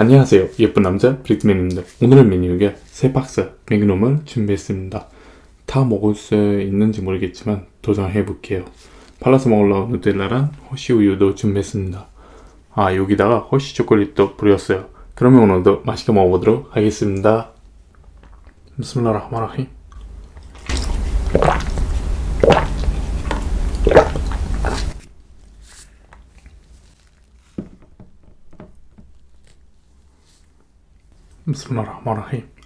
안녕하세요. 예쁜 남자 브릭맨입니다. 오늘의 메뉴에 세 박스 맥놈을 준비했습니다. 다 먹을 수 있는지 모르겠지만 도전해 볼게요. 발라서 먹으려고 누텔라랑 허쉬 우유도 준비했습니다. 아 여기다가 허쉬 초콜릿도 뿌렸어요. 그러면 오늘도 맛있게 먹어보도록 하겠습니다. بسم الله الرحمن الرحيم بسم الله الرحمن الرحيم.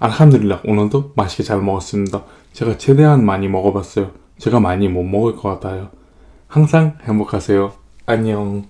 알함드릴라 오늘도 맛있게 잘 먹었습니다. 제가 최대한 많이 먹어봤어요. 제가 많이 못 먹을 것 같아요. 항상 행복하세요. 안녕.